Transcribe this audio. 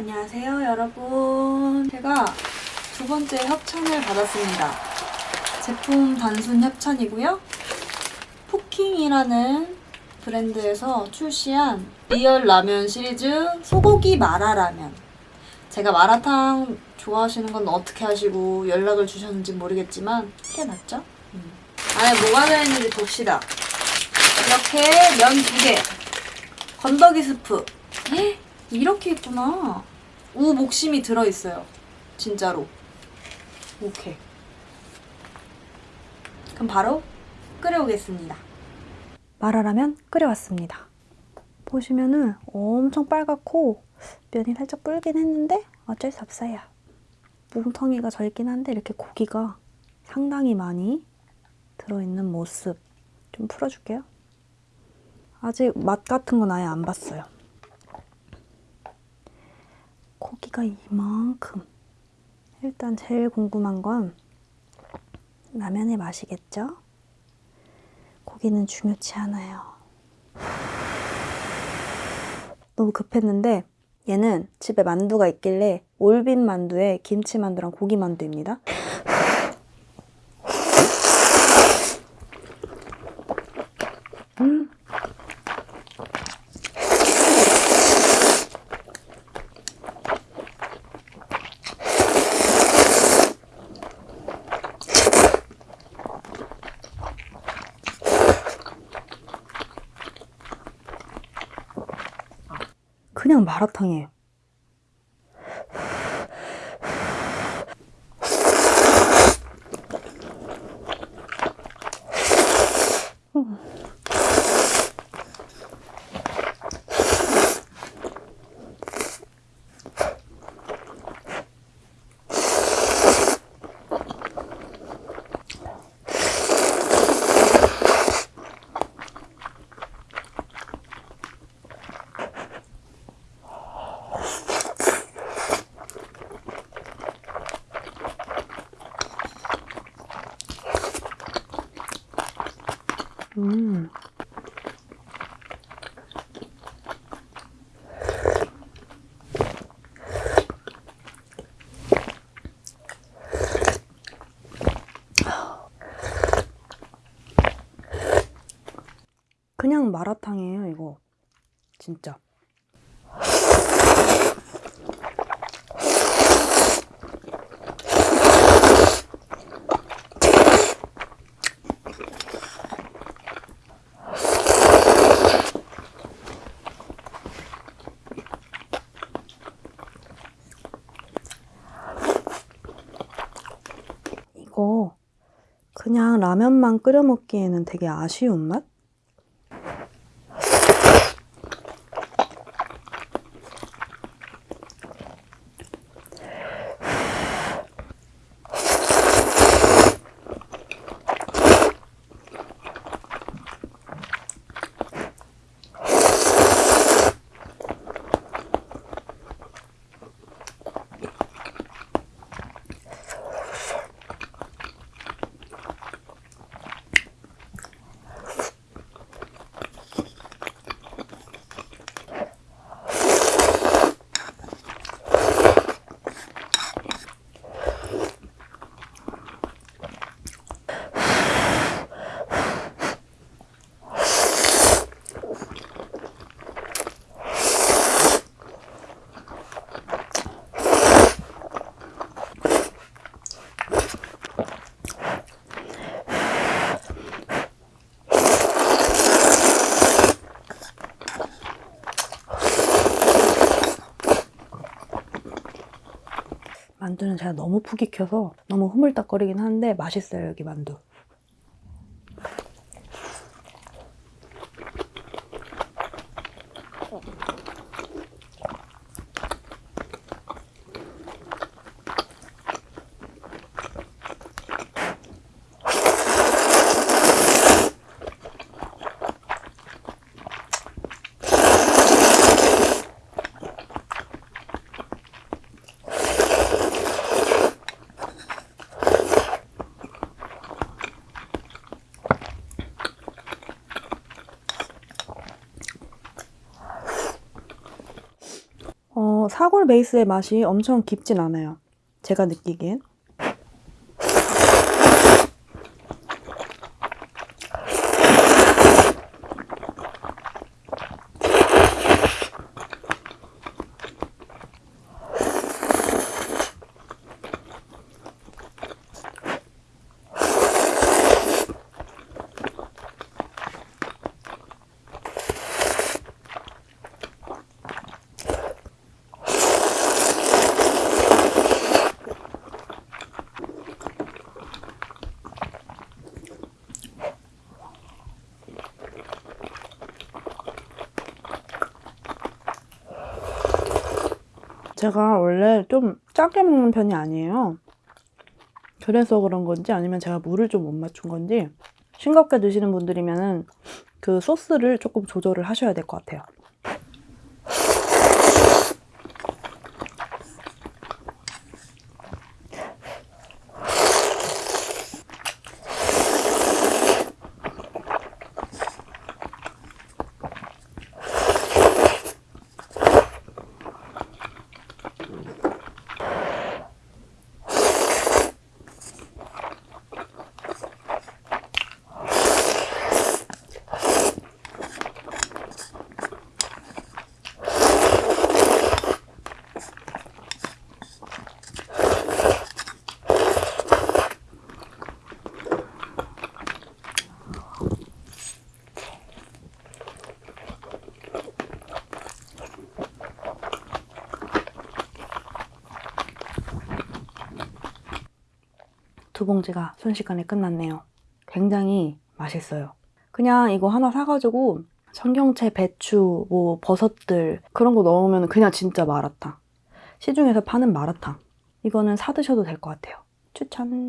안녕하세요 여러분. 제가 두 번째 협찬을 받았습니다. 제품 단순 협찬이고요. 포킹이라는 브랜드에서 출시한 리얼 라면 시리즈 소고기 마라 라면. 제가 마라탕 좋아하시는 건 어떻게 하시고 연락을 주셨는지 모르겠지만 꽤 맞죠? 음. 안에 뭐가 들어있는지 봅시다. 이렇게 면 두 개. 건더기 스프. 헉, 이렇게 있구나 우 목심이 들어있어요. 진짜로. 오케이. 그럼 바로 끓여오겠습니다. 마라라면 끓여왔습니다. 보시면은 엄청 빨갛고 면이 살짝 불긴 했는데 어쩔 수 없어요. 뭉텅이가 절긴 한데 이렇게 고기가 상당히 많이 들어있는 모습 좀 풀어줄게요. 아직 맛 같은 건 아예 안 봤어요 고기가 이만큼. 일단 제일 궁금한 건 라면의 맛이겠죠? 고기는 중요치 않아요. 너무 급했는데 얘는 집에 만두가 있길래 올빈 만두에 김치 만두랑 고기 만두입니다 그냥 마라탕이에요. 음. 그냥 마라탕이에요, 이거. 진짜. 이거 라면만 끓여 먹기에는 되게 아쉬운 맛? 만두는 제가 너무 푹 익혀서 너무 흐물떡거리긴 한데 맛있어요 여기 만두. 사골 베이스의 맛이 엄청 깊진 않아요. 제가 느끼기엔. 제가 원래 좀 짜게 먹는 편이 아니에요. 그래서 그런 건지 아니면 제가 물을 좀 못 맞춘 건지 싱겁게 드시는 분들이면 은 그 소스를 조금 조절을 하셔야 될 것 같아요. 두 봉지가 순식간에 끝났네요. 굉장히 맛있어요. 그냥 이거 하나 사가지고 청경채, 배추, 뭐 버섯들 그런 거 넣으면 그냥 진짜 마라탕. 시중에서 파는 마라탕. 이거는 사 드셔도 될 것 같아요. 추천.